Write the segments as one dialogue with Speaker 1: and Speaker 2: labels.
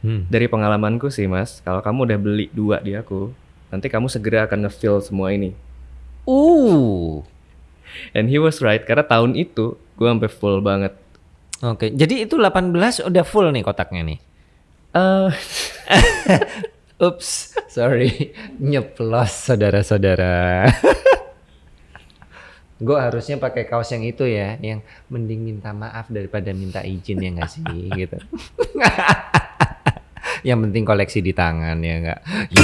Speaker 1: Hmm.
Speaker 2: Dari pengalamanku sih mas, kalau kamu udah beli dua di aku, nanti kamu segera akan nge-fill semua ini.
Speaker 1: Uh.
Speaker 2: And he was right, karena tahun itu gue sampai full banget.
Speaker 1: Oke, jadi itu 18 udah full nih kotaknya nih.
Speaker 2: Eh,
Speaker 1: Ups, sorry, nyeplos saudara-saudara. Gue harusnya pakai kaos yang itu ya, yang mending minta maaf daripada minta izin ya nggak sih, gitu. yang penting koleksi di tangan ya nggak.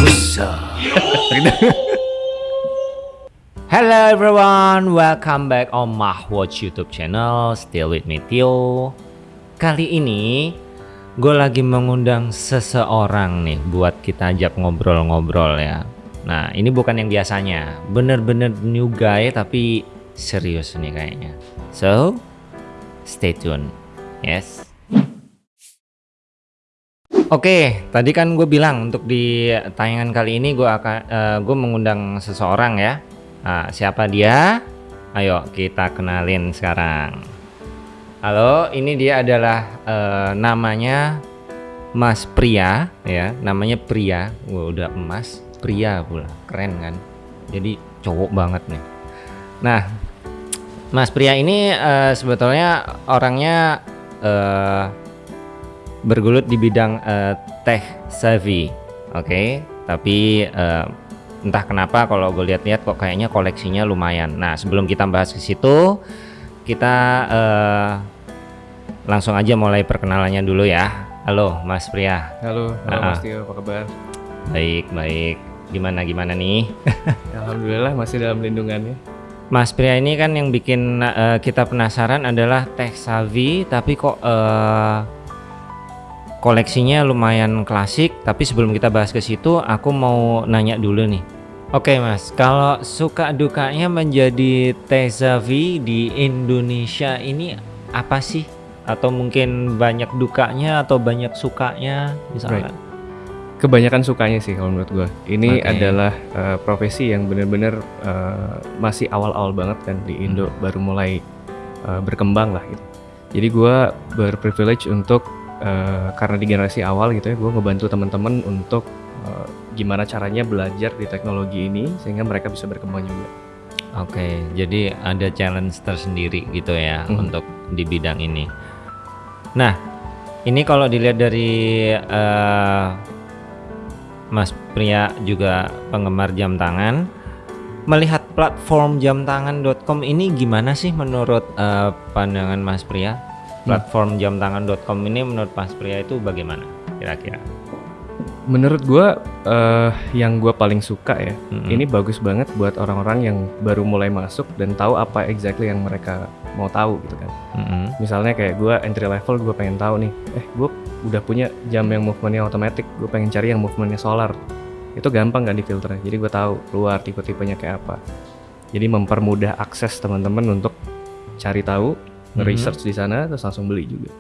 Speaker 1: Hello everyone, welcome back on Mahwatch YouTube channel. Still with me Tio. Kali ini gue lagi mengundang seseorang nih buat kita ajak ngobrol-ngobrol ya. Nah ini bukan yang biasanya, bener-bener new guy tapi serius nih kayaknya. So, stay tune. Yes. Oke, tadi kan gue bilang untuk di tayangan kali ini gue akan eh, gue mengundang seseorang ya. Nah, siapa dia? Ayo kita kenalin sekarang. Halo, ini dia adalah eh, namanya Mas Pria ya, namanya Pria. Wah, udah emas, Pria pula. Keren kan? Jadi cowok banget nih. Nah, Mas Pria ini eh, sebetulnya orangnya eh, bergelut di bidang eh, tech savvy, oke. Tapi eh, entah kenapa kalau gue lihat-lihat kok kayaknya koleksinya lumayan. Nah sebelum kita bahas ke situ, kita eh, langsung aja mulai perkenalannya dulu ya. Halo Mas Pria,
Speaker 2: halo, halo
Speaker 1: Ah.
Speaker 2: Mas Tio, apa kabar?
Speaker 1: baik baik. Gimana gimana nih?
Speaker 2: Alhamdulillah masih dalam lindungannya.
Speaker 1: Mas Pria ini kan yang bikin eh, kita penasaran adalah tech savvy, tapi kok eh, koleksinya lumayan klasik. Tapi sebelum kita bahas ke situ, aku mau nanya dulu nih. Oke Mas, kalau suka dukanya menjadi savvy di Indonesia ini apa sih? Atau mungkin banyak dukanya atau banyak sukanya misalnya?
Speaker 2: Kebanyakan sukanya sih kalau menurut gue. Ini
Speaker 1: Oke.
Speaker 2: adalah eh, profesi yang bener-bener eh, masih awal-awal banget kan di Indo,
Speaker 1: Hmm.
Speaker 2: baru mulai eh, berkembang lah gitu. Jadi gue berprivilege untuk eh, karena di generasi awal gitu ya, gue ngebantu teman-teman untuk eh, gimana caranya belajar di teknologi ini sehingga mereka bisa berkembang juga.
Speaker 1: Oke, jadi ada challenge tersendiri gitu ya
Speaker 2: Mhm.
Speaker 1: untuk di bidang ini. Nah, ini kalau dilihat dari eh, Mas Pria juga penggemar jam tangan, melihat platform jamtangan.com ini gimana sih menurut eh, pandangan Mas Pria? Platform jamtangan.com ini menurut Mas Pria itu bagaimana kira-kira?
Speaker 2: Menurut gue eh, yang gue paling suka ya,
Speaker 1: Mhm.
Speaker 2: ini bagus banget buat orang-orang yang baru mulai masuk dan tahu apa exactly yang mereka mau tahu gitu kan.
Speaker 1: Mhm.
Speaker 2: Misalnya kayak gue entry level gue pengen tahu nih, eh gue udah punya jam yang movementnya otomatis, gue pengen cari yang movementnya solar. Itu gampang kan di filternya, jadi gue tahu keluar tipe-tipenya kayak apa. Jadi mempermudah akses teman-teman untuk cari tahu,
Speaker 1: Mhm.
Speaker 2: research di sana, terus langsung beli juga.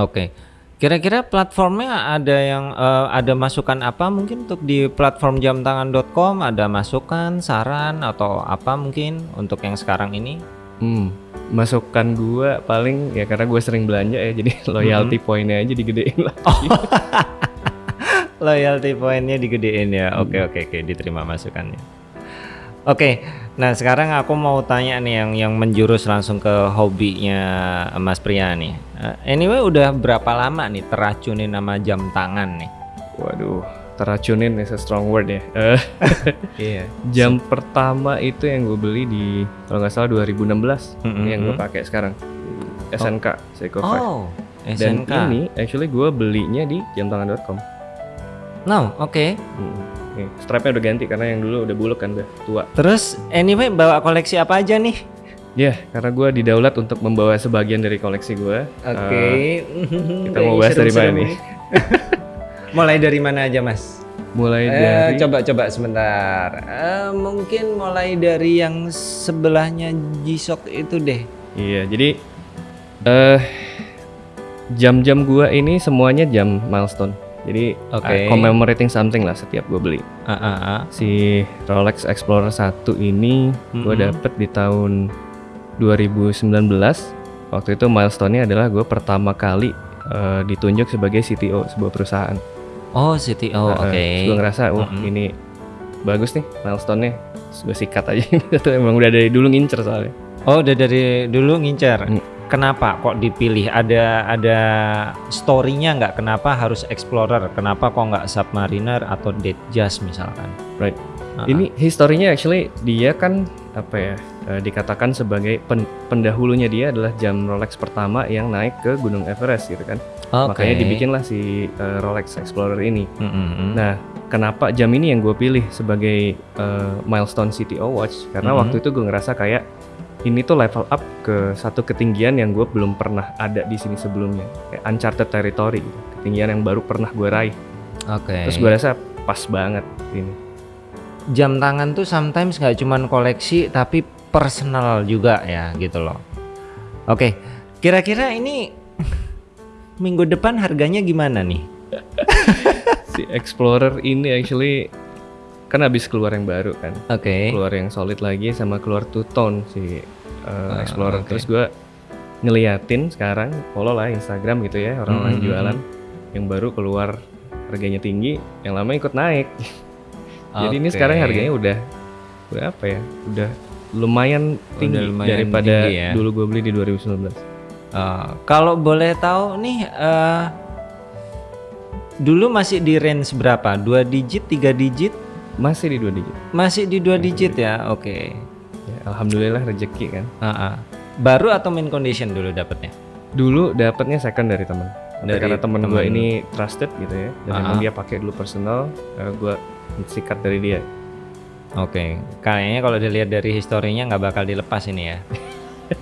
Speaker 1: Oke. Kira-kira platformnya ada yang eh, ada masukan apa mungkin untuk di platform jamtangan.com ada masukan, saran atau apa mungkin untuk yang sekarang ini?
Speaker 2: Hmm, masukan gue paling ya karena gue sering belanja ya, jadi loyalty pointnya aja digedein lah.
Speaker 1: Loyalty pointnya digedein ya. Oke oke oke diterima masukannya. Oke, nah sekarang aku mau tanya nih yang yang menjurus langsung ke hobinya Mas Pria nih. Eh, anyway udah berapa lama nih teracunin nama jam tangan nih?
Speaker 2: Waduh, teracunin is a strong word ya.
Speaker 1: Iya.
Speaker 2: jam pertama itu yang gue beli di kalau nggak salah 2016
Speaker 1: Mm-mm.
Speaker 2: yang gue pakai sekarang SNK Seiko 5
Speaker 1: Oh,
Speaker 2: dan
Speaker 1: SNK.
Speaker 2: ini actually gue belinya di jamtangan.com
Speaker 1: No, oke.
Speaker 2: Hmm. Nih, strapnya udah ganti karena yang dulu udah buluk kan udah tua
Speaker 1: Terus anyway bawa koleksi apa aja nih?
Speaker 2: ya karena gue didaulat untuk membawa sebagian dari koleksi gue
Speaker 1: Oke.
Speaker 2: kita mau bahas dari mana nih?
Speaker 1: mulai dari mana aja, Mas?
Speaker 2: mulai
Speaker 1: Eh,
Speaker 2: dari
Speaker 1: coba coba sebentar. Eh, mungkin mulai dari yang sebelahnya G-Shock itu deh.
Speaker 2: iya jadi eh jam-jam gue ini semuanya jam milestone jadi
Speaker 1: Oke.
Speaker 2: uh, commemorating something lah setiap gue beli
Speaker 1: Ah, ah, ah.
Speaker 2: si Rolex Explorer 1 ini gue
Speaker 1: Mhm.
Speaker 2: dapet di tahun 2019 waktu itu milestone-nya adalah gue pertama kali eh, ditunjuk sebagai CTO sebuah perusahaan.
Speaker 1: Oh, CTO, oke.
Speaker 2: Terus gue ngerasa, wah
Speaker 1: Mm-mm.
Speaker 2: ini bagus nih milestone-nya. Gue sikat aja. itu emang udah dari dulu ngincer soalnya.
Speaker 1: Oh, udah dari dulu ngincer.
Speaker 2: Hmm.
Speaker 1: Kenapa kok dipilih? Ada ada story-nya nggak? Kenapa harus explorer? Kenapa kok nggak submariner atau dead jazz misalkan?
Speaker 2: Right.
Speaker 1: Ah,
Speaker 2: Ini historinya actually dia kan apa ya eh, dikatakan sebagai pen- pendahulunya dia adalah jam Rolex pertama yang naik ke Gunung Everest gitu kan.
Speaker 1: Oke.
Speaker 2: Makanya dibikinlah si eh, Rolex Explorer ini.
Speaker 1: Mm, mm, mm.
Speaker 2: Nah, kenapa jam ini yang gue pilih sebagai eh, milestone CTO watch? Karena
Speaker 1: Mhm.
Speaker 2: waktu itu gue ngerasa kayak ini tuh level up ke satu ketinggian yang gue belum pernah ada di sini sebelumnya, kayak uncharted territory, gitu. ketinggian yang baru pernah gue raih.
Speaker 1: Oke.
Speaker 2: Terus gue rasa pas banget ini.
Speaker 1: jam tangan tuh sometimes nggak cuman koleksi tapi personal juga ya gitu loh. Oke, kira-kira ini minggu depan harganya gimana nih?
Speaker 2: Si Explorer ini actually kan habis keluar yang baru kan,
Speaker 1: Oke.
Speaker 2: keluar yang solid lagi sama keluar two tone si uh,
Speaker 1: Ah,
Speaker 2: Explorer.
Speaker 1: oke.
Speaker 2: Terus gue ngeliatin sekarang, follow lah Instagram gitu ya orang-orang
Speaker 1: Mhm,
Speaker 2: jualan yang baru keluar harganya tinggi, yang lama ikut naik. Jadi ini
Speaker 1: Oke.
Speaker 2: sekarang harganya udah udah apa ya? Udah lumayan tinggi
Speaker 1: lumayan
Speaker 2: daripada
Speaker 1: tinggi ya.
Speaker 2: dulu gue beli di 2019.
Speaker 1: Eh, kalau boleh tahu nih, eh dulu masih di range berapa? Dua digit, tiga digit?
Speaker 2: Masih di dua digit.
Speaker 1: Masih di dua digit ya? Oke.
Speaker 2: Ya, Alhamdulillah rezeki kan.
Speaker 1: Ah, ah. Baru atau main condition dulu dapatnya?
Speaker 2: Dulu dapatnya second dari. Tapi
Speaker 1: Dari
Speaker 2: karena temen gue ini trusted gitu ya, dan emang
Speaker 1: ah.
Speaker 2: dia pakai dulu personal, eh, gue sikat dari dia.
Speaker 1: Oke, kayaknya kalau dilihat dari historinya nggak bakal dilepas ini ya.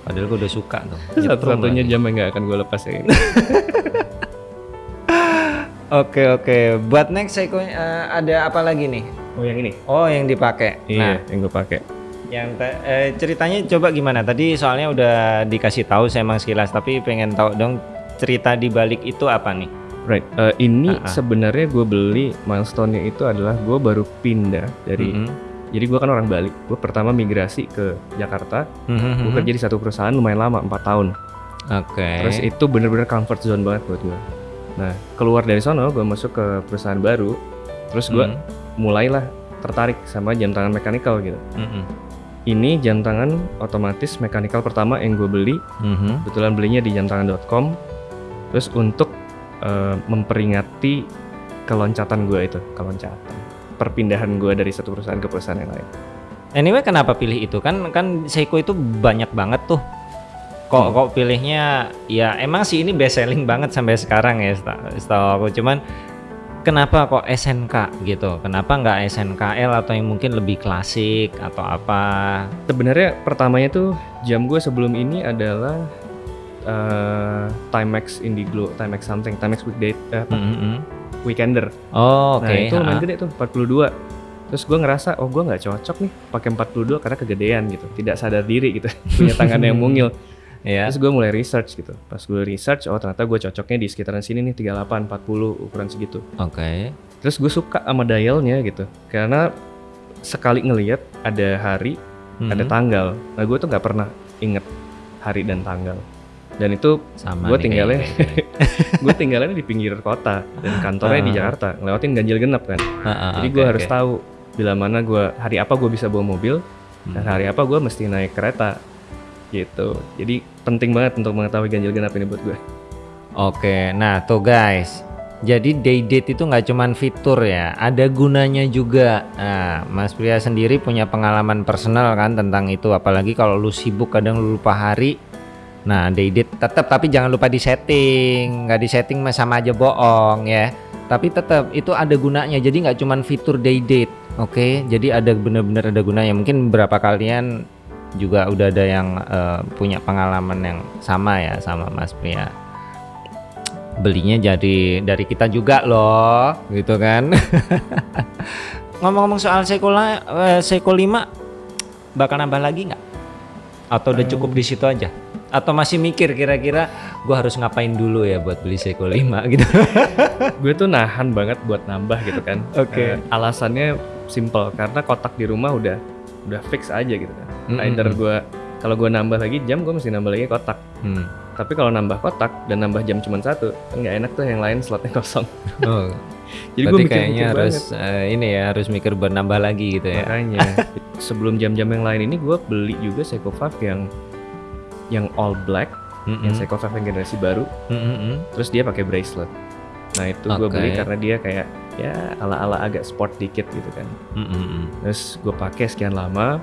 Speaker 1: Padahal gue udah suka tuh.
Speaker 2: Satu-satunya jam yang gak akan gue lepas ya ini.
Speaker 1: Oke oke, buat next Seiko eh, ada apa lagi nih?
Speaker 2: Oh yang ini?
Speaker 1: Oh yang dipakai. Nah,
Speaker 2: Iya, yang gue pakai.
Speaker 1: yang eh, ceritanya coba gimana? Tadi soalnya udah dikasih tahu saya emang sekilas, tapi pengen tahu dong cerita di balik itu apa nih?
Speaker 2: Right, eh, ini
Speaker 1: Ah, ah.
Speaker 2: sebenarnya gue beli milestone-nya itu adalah gue baru pindah dari
Speaker 1: Mhm.
Speaker 2: Jadi gue kan orang Bali. Gue pertama migrasi ke Jakarta.
Speaker 1: Mhm,
Speaker 2: Gue
Speaker 1: mhm.
Speaker 2: kerja di satu perusahaan lumayan lama, 4 tahun.
Speaker 1: Oke.
Speaker 2: Terus itu bener-bener comfort zone banget buat gue. Nah, keluar dari sono, gue masuk ke perusahaan baru. Terus gue
Speaker 1: Mhm,
Speaker 2: mulailah tertarik sama jam tangan mechanical gitu.
Speaker 1: mhm,
Speaker 2: Ini jam tangan otomatis mechanical pertama yang gue beli.
Speaker 1: mhm.
Speaker 2: Kebetulan belinya di jamtangan.com. Terus untuk eh, memperingati keloncatan gue itu, keloncatan. Perpindahan gue dari satu perusahaan ke perusahaan yang lain.
Speaker 1: Anyway, kenapa pilih itu? Kan kan Seiko itu banyak banget tuh. Kok
Speaker 2: Hmm.
Speaker 1: kok pilihnya ya emang sih ini best selling banget sampai sekarang ya seta- setahu aku. Cuman kenapa kok SNK gitu? Kenapa nggak SNKL atau yang mungkin lebih klasik atau apa?
Speaker 2: Sebenarnya pertamanya tuh jam gue sebelum ini adalah eh Timex Indiglo, Timex something, Timex weekday, eh, apa,
Speaker 1: Mhm.
Speaker 2: weekender.
Speaker 1: Oh, oke.
Speaker 2: Nah itu lumayan gede tuh 42. Terus gue ngerasa oh gue nggak cocok nih pakai 42 karena kegedean gitu, tidak sadar diri gitu, punya tangan yang mungil.
Speaker 1: Ya.
Speaker 2: Terus gue mulai research gitu. Pas gue research, oh ternyata gue cocoknya di sekitaran sini nih 38, 40 ukuran segitu.
Speaker 1: Oke.
Speaker 2: Terus gue suka sama dialnya gitu, karena sekali ngelihat ada hari, ada
Speaker 1: Mhm.
Speaker 2: tanggal. Nah gue tuh nggak pernah inget hari dan tanggal. Dan itu
Speaker 1: nih
Speaker 2: tinggalnya- gue tinggalnya di pinggir kota dan kantornya di
Speaker 1: Ah.
Speaker 2: Jakarta, ngelewatin ganjil genap kan.
Speaker 1: Ha-ha,
Speaker 2: Jadi
Speaker 1: oke,
Speaker 2: gue harus
Speaker 1: oke.
Speaker 2: tahu bila mana gue hari apa gue bisa bawa mobil dan
Speaker 1: Hmm.
Speaker 2: hari apa gue mesti naik kereta gitu. Jadi penting banget untuk mengetahui ganjil genap ini buat gue.
Speaker 1: Oke, nah tuh guys. Jadi day date itu nggak cuman fitur ya, ada gunanya juga. Nah, Mas Pria sendiri punya pengalaman personal kan tentang itu, apalagi kalau lu sibuk kadang lu lupa hari. Nah, day date tetap tapi jangan lupa di setting, nggak di setting sama aja bohong ya. Tapi tetap itu ada gunanya, jadi nggak cuman fitur day date, oke? Jadi ada bener-bener ada gunanya. Mungkin beberapa kalian juga udah ada yang eh, punya pengalaman yang sama ya sama Mas Pria belinya jadi dari kita juga loh gitu kan. Ngomong-ngomong soal Seiko, la- eh, Seiko 5 bakal nambah lagi nggak? Atau udah cukup di situ aja? Atau masih mikir kira-kira gua harus ngapain dulu ya buat beli Seiko 5 gitu?
Speaker 2: Gue tuh nahan banget buat nambah gitu kan.
Speaker 1: Oke.
Speaker 2: Eh, alasannya simple karena kotak di rumah udah udah fix aja gitu kan.
Speaker 1: Mm-mm.
Speaker 2: Either gue kalau gue nambah lagi jam gue mesti nambah lagi kotak.
Speaker 1: Hmm.
Speaker 2: Tapi kalau nambah kotak dan nambah jam cuma satu, kan nggak enak tuh yang lain slotnya kosong.
Speaker 1: Oh,
Speaker 2: Jadi gue
Speaker 1: kayaknya
Speaker 2: banget.
Speaker 1: harus eh, ini ya harus mikir buat nambah lagi gitu ya.
Speaker 2: Makanya sebelum jam-jam yang lain ini gue beli juga Seiko 5 yang yang all black,
Speaker 1: Mm-mm.
Speaker 2: yang Seiko 5 yang generasi baru.
Speaker 1: Mm-mm.
Speaker 2: Terus dia pakai bracelet. Nah itu gue
Speaker 1: Oke.
Speaker 2: beli karena dia kayak ya ala-ala agak sport dikit gitu kan.
Speaker 1: Mm-mm.
Speaker 2: Terus gue pakai sekian lama.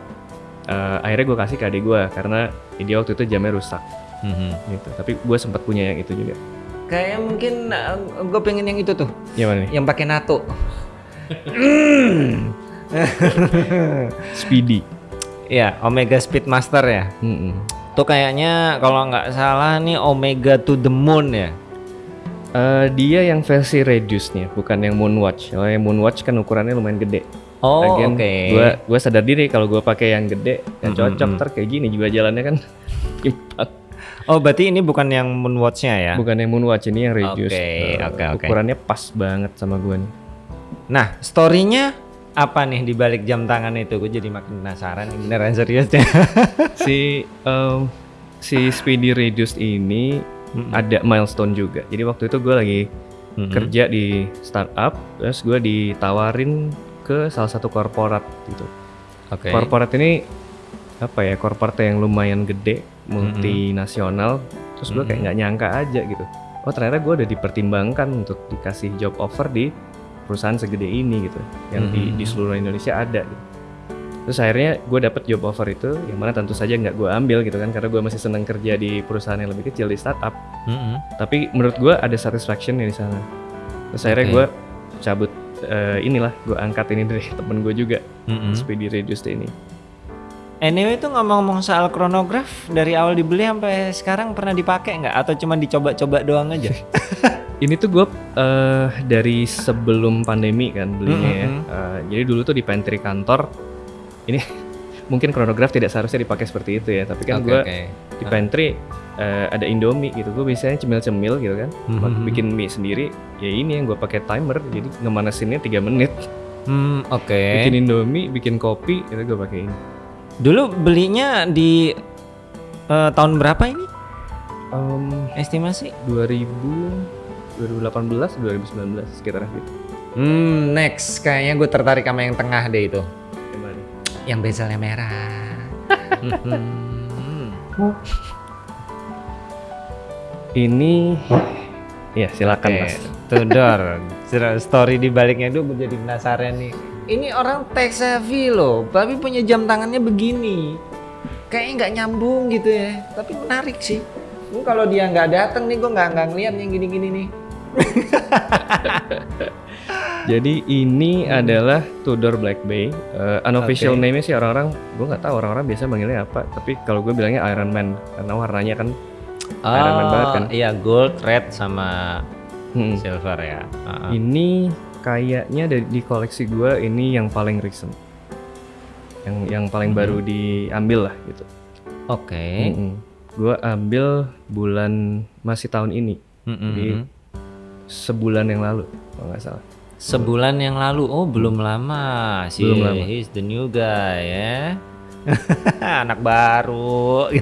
Speaker 2: eh, akhirnya gue kasih ke adik gue karena dia waktu itu jamnya rusak
Speaker 1: Mhm.
Speaker 2: gitu. Tapi gue sempat punya yang itu juga.
Speaker 1: Kayak mungkin gue pengen yang itu tuh,
Speaker 2: Yang mana nih?
Speaker 1: yang pakai NATO.
Speaker 2: Speedy.
Speaker 1: Ya, Omega Speedmaster ya.
Speaker 2: Mm-mm.
Speaker 1: Tuh kayaknya kalau nggak salah nih Omega to the Moon ya.
Speaker 2: Eh, dia yang versi reduce-nya, bukan yang Moonwatch. Kalau yang Moonwatch kan ukurannya lumayan gede.
Speaker 1: Oh, oke.
Speaker 2: Gua gua sadar diri kalau gua pakai yang gede yang cocok ntar kayak gini juga jalannya kan timpang.
Speaker 1: Oh, berarti ini bukan yang Moonwatch-nya ya?
Speaker 2: Bukan yang Moonwatch ini yang reduce.
Speaker 1: Oke,
Speaker 2: Eh,
Speaker 1: oke, oke.
Speaker 2: Ukurannya pas banget sama gua nih.
Speaker 1: Nah, story-nya apa nih di balik jam tangan itu? Gue jadi makin penasaran ini beneran serius deh.
Speaker 2: si em, si Speedy Reduced ini
Speaker 1: Mm-mm.
Speaker 2: ada milestone juga. Jadi waktu itu gue lagi
Speaker 1: Mm-mm.
Speaker 2: kerja di startup, terus gue ditawarin ke salah satu korporat gitu.
Speaker 1: Oke.
Speaker 2: Korporat ini apa ya? Korporat yang lumayan gede, multinasional. Terus gue kayak nggak nyangka aja gitu. Oh ternyata gue udah dipertimbangkan untuk dikasih job offer di perusahaan segede ini gitu, yang di, di
Speaker 1: Mm-mm.
Speaker 2: seluruh Indonesia ada. Gitu. Terus akhirnya gue dapet job offer itu, yang mana tentu saja nggak gue ambil gitu kan, karena gue masih seneng kerja di perusahaan yang lebih kecil di startup.
Speaker 1: Mm-mm.
Speaker 2: Tapi menurut gue ada satisfaction di sana. Terus akhirnya
Speaker 1: Oke.
Speaker 2: gue cabut eh, inilah, gue angkat ini dari temen gue juga,
Speaker 1: Mm-mm.
Speaker 2: Speedy Reduced ini.
Speaker 1: Anyway itu ngomong-ngomong soal chronograph dari awal dibeli sampai sekarang pernah dipakai nggak atau cuma dicoba-coba doang aja?
Speaker 2: Ini tuh gue eh, dari sebelum pandemi kan belinya ya.
Speaker 1: Mm-mm.
Speaker 2: Eh, jadi dulu tuh di pantry kantor, ini mungkin chronograph tidak seharusnya dipakai seperti itu ya. Tapi kan
Speaker 1: Oke,
Speaker 2: gue
Speaker 1: oke.
Speaker 2: di pantry eh, ada Indomie gitu. Gue biasanya cemil-cemil gitu kan.
Speaker 1: Mhm.
Speaker 2: Bikin mie sendiri. Ya ini yang gue pakai timer. Jadi ngemanasinnya 3 menit.
Speaker 1: Hmm, oke.
Speaker 2: Bikin Indomie, bikin kopi, itu gue pakai ini.
Speaker 1: Dulu belinya di eh, tahun berapa ini?
Speaker 2: Em,
Speaker 1: Estimasi?
Speaker 2: 2000 2018 2019 sekitar gitu.
Speaker 1: Hmm, next kayaknya gue tertarik sama yang tengah deh itu. Yang bezelnya merah. Hmm.
Speaker 2: Ini ya silakan
Speaker 1: Oke,
Speaker 2: Mas.
Speaker 1: Tudor. Story di baliknya itu gue jadi penasaran nih. Ini orang tech savvy loh, tapi punya jam tangannya begini. Kayaknya nggak nyambung gitu ya, tapi menarik sih. Ini kalau dia nggak datang nih, gue nggak nggak ngeliat yang gini-gini nih.
Speaker 2: Jadi ini adalah Tudor Black Bay. Eh, unofficial
Speaker 1: Oke.
Speaker 2: name-nya sih orang-orang, gue nggak tahu orang-orang biasa manggilnya apa. Tapi kalau gue bilangnya Iron Man karena warnanya kan. Iron Man banget kan?
Speaker 1: Iya, gold, red sama
Speaker 2: hmm,
Speaker 1: silver ya. Ah, ah.
Speaker 2: Ini kayaknya dari di koleksi gue ini yang paling recent. Yang yang paling
Speaker 1: Mhm.
Speaker 2: baru diambil lah gitu.
Speaker 1: Oke.
Speaker 2: Gue ambil bulan masih tahun ini,
Speaker 1: Mm-mm.
Speaker 2: Jadi, sebulan yang lalu kalau nggak salah.
Speaker 1: Sebulan yang lalu, oh belum lama sih.
Speaker 2: Belum lama.
Speaker 1: He's the new guy ya. Anak baru.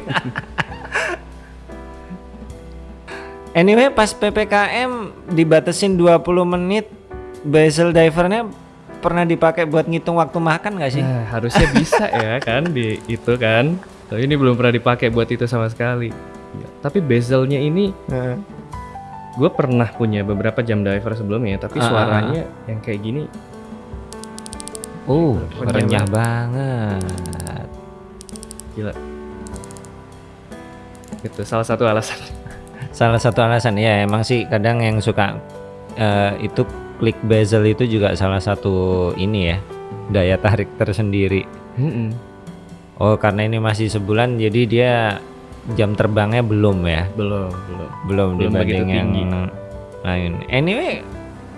Speaker 1: anyway, pas PPKM dibatasin 20 menit, bezel divernya pernah dipakai buat ngitung waktu makan nggak sih?
Speaker 2: Nah, harusnya bisa ya kan di itu kan. Tapi ini belum pernah dipakai buat itu sama sekali. Ya, Tapi bezelnya ini gue pernah punya beberapa jam diver sebelumnya, tapi
Speaker 1: Ah, ah, ah.
Speaker 2: suaranya yang kayak gini
Speaker 1: Oh,
Speaker 2: Renyah
Speaker 1: renyah banget.
Speaker 2: gila. Itu salah satu alasan.
Speaker 1: Salah satu alasan ya emang sih kadang yang suka eh, itu klik bezel itu juga salah satu ini ya daya tarik tersendiri.
Speaker 2: Mm-mm.
Speaker 1: Oh karena ini masih sebulan jadi dia jam terbangnya belum ya
Speaker 2: Belum, belum.
Speaker 1: belum,
Speaker 2: Belum
Speaker 1: dibanding yang
Speaker 2: tinggi.
Speaker 1: lain. Anyway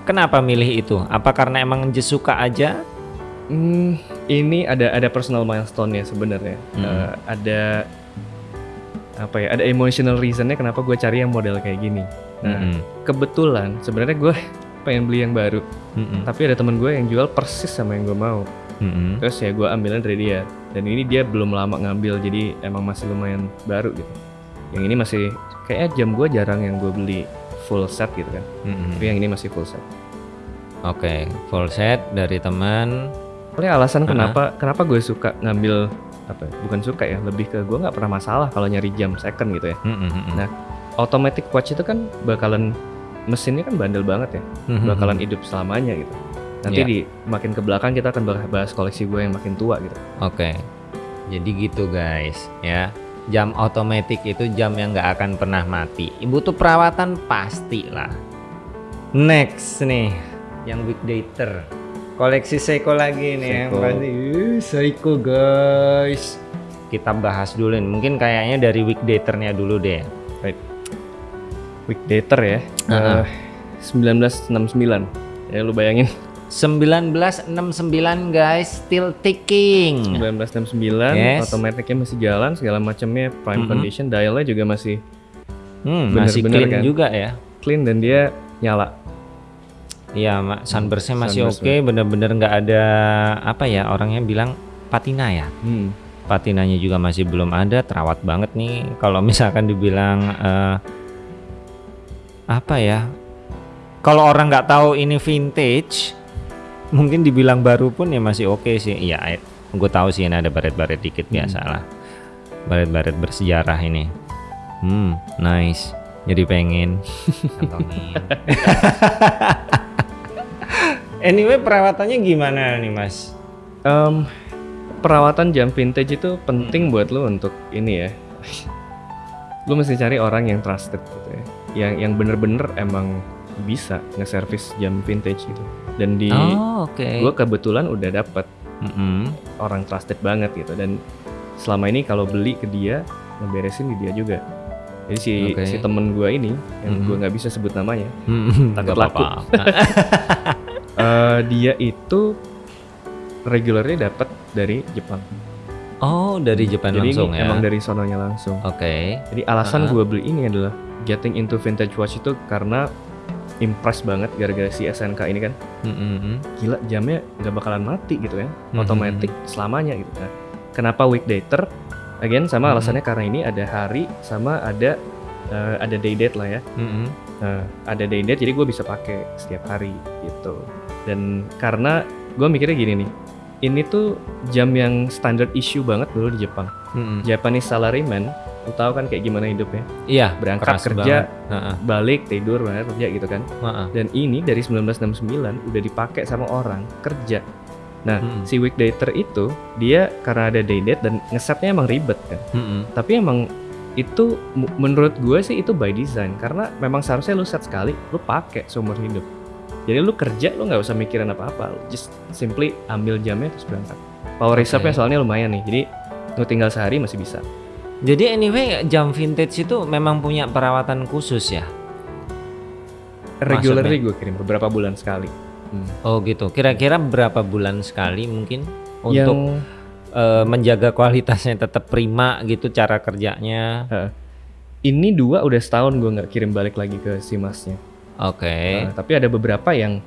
Speaker 1: kenapa milih itu? Apa karena emang just suka aja?
Speaker 2: Hmm, ini ada ada personal milestone ya sebenarnya.
Speaker 1: Hmm.
Speaker 2: Eh, ada apa ya? Ada emotional reasonnya kenapa gue cari yang model kayak gini. Nah,
Speaker 1: Mm-mm.
Speaker 2: kebetulan sebenarnya gue pengen beli yang baru,
Speaker 1: Mm-mm.
Speaker 2: tapi ada temen gue yang jual persis sama yang gue mau.
Speaker 1: Mm-mm.
Speaker 2: Terus ya gue ambilnya dari dia. Dan ini dia belum lama ngambil, jadi emang masih lumayan baru gitu. Yang ini masih kayaknya jam gue jarang yang gue beli full set gitu kan.
Speaker 1: Mm-mm.
Speaker 2: Tapi yang ini masih full set.
Speaker 1: Oke, full set dari teman.
Speaker 2: Oleh alasan
Speaker 1: Uh-huh.
Speaker 2: kenapa kenapa gue suka ngambil apa? ya, Bukan suka ya, lebih ke gue nggak pernah masalah kalau nyari jam second gitu ya.
Speaker 1: Mm-mm.
Speaker 2: Nah, Automatic watch itu kan bakalan mesinnya kan bandel banget ya, bakalan hidup selamanya gitu. Nanti
Speaker 1: Iya.
Speaker 2: di makin ke belakang kita akan bahas- koleksi gue yang makin tua gitu.
Speaker 1: Oke, jadi gitu guys ya. Jam otomatis itu jam yang nggak akan pernah mati. Butuh perawatan pasti lah. Next nih, yang weekdater. Koleksi Seiko lagi nih yang
Speaker 2: Seiko.
Speaker 1: pasti. Uh, Seiko guys. Kita bahas dulu nih. Mungkin kayaknya dari weekdaternya dulu deh.
Speaker 2: Weekdater ya,
Speaker 1: Uh-huh.
Speaker 2: eh, 1969. Ya lu bayangin
Speaker 1: 1969 guys, still ticking.
Speaker 2: 1969,
Speaker 1: Yes.
Speaker 2: otomatiknya masih jalan, segala macamnya prime
Speaker 1: Mhm.
Speaker 2: condition, dialnya juga masih
Speaker 1: Hmm, masih
Speaker 2: Bener-bener
Speaker 1: clean
Speaker 2: kan?
Speaker 1: juga ya.
Speaker 2: clean dan dia nyala.
Speaker 1: Iya, Mak. Sunburst-nya masih
Speaker 2: Sunburst,
Speaker 1: oke, bener-bener nggak ada apa ya orangnya bilang patina ya.
Speaker 2: Hmm.
Speaker 1: Patinanya juga masih belum ada, terawat banget nih. Kalau misalkan dibilang eh, apa ya? Kalau orang nggak tahu ini vintage, mungkin dibilang baru pun ya masih oke sih. Iya, gue tahu sih ini ada baret-baret dikit
Speaker 2: Hmm.
Speaker 1: biasalah. Baret-baret bersejarah ini. Hmm, nice. Jadi pengen anyway, perawatannya gimana nih, Mas?
Speaker 2: Em, perawatan jam vintage itu penting buat lo untuk ini ya. lo mesti cari orang yang trusted gitu ya. Yang yang bener-bener emang bisa nge-service jam vintage gitu. Dan di
Speaker 1: Oh, oke.
Speaker 2: gue kebetulan udah dapet
Speaker 1: Mm-mm.
Speaker 2: orang trusted banget gitu dan selama ini kalau beli ke dia ngeberesin di dia juga. Jadi si
Speaker 1: Oke.
Speaker 2: si temen gue ini yang
Speaker 1: Mhm.
Speaker 2: gue nggak bisa sebut namanya,
Speaker 1: Mm-mm,
Speaker 2: Takut
Speaker 1: nggak
Speaker 2: laku.
Speaker 1: apa-apa.
Speaker 2: eh, dia itu regularnya dapat dari Jepang.
Speaker 1: oh, dari Jepang
Speaker 2: Jadi
Speaker 1: langsung
Speaker 2: ini
Speaker 1: ya.
Speaker 2: emang dari sononya langsung.
Speaker 1: Oke.
Speaker 2: Jadi alasan
Speaker 1: Uh-huh.
Speaker 2: gue beli ini adalah getting into vintage watch itu karena impress banget gara-gara si SNK ini kan
Speaker 1: Mm-mm.
Speaker 2: gila jamnya nggak bakalan mati gitu ya
Speaker 1: Mhm.
Speaker 2: otomatis selamanya gitu kan kenapa weekdater again sama
Speaker 1: Mhm.
Speaker 2: alasannya karena ini ada hari sama ada eh, ada day date lah ya
Speaker 1: Mm-mm.
Speaker 2: Nah, ada day date jadi gue bisa pakai setiap hari gitu dan karena gue mikirnya gini nih ini tuh jam yang standard issue banget dulu di Jepang
Speaker 1: Mm-mm.
Speaker 2: Japanese salaryman lu tahu kan kayak gimana hidupnya
Speaker 1: Iya,
Speaker 2: berangkat
Speaker 1: keras
Speaker 2: kerja
Speaker 1: banget.
Speaker 2: Balik tidur berangkat kerja gitu kan
Speaker 1: heeh.
Speaker 2: dan ini dari 1969 udah dipakai sama orang kerja. Nah,
Speaker 1: Mm-mm.
Speaker 2: si weekdater itu dia karena ada day date dan ngesetnya emang ribet kan.
Speaker 1: Mm-mm.
Speaker 2: Tapi emang itu menurut gue sih itu by design karena memang seharusnya lu set sekali lu pakai seumur hidup. Jadi lu kerja lu nggak usah mikirin apa-apa, lu just simply ambil jamnya terus berangkat. Power reserve-nya soalnya lumayan nih, jadi lu tinggal sehari masih bisa.
Speaker 1: Jadi anyway, jam vintage itu memang punya perawatan khusus ya.
Speaker 2: Regularly gue kirim beberapa bulan sekali. Hmm.
Speaker 1: Oh gitu. Kira-kira berapa bulan sekali mungkin untuk
Speaker 2: Yang
Speaker 1: eh, menjaga kualitasnya tetap prima gitu cara kerjanya.
Speaker 2: ini dua udah setahun gue nggak kirim balik lagi ke si masnya.
Speaker 1: Oke.
Speaker 2: Nah, tapi ada beberapa yang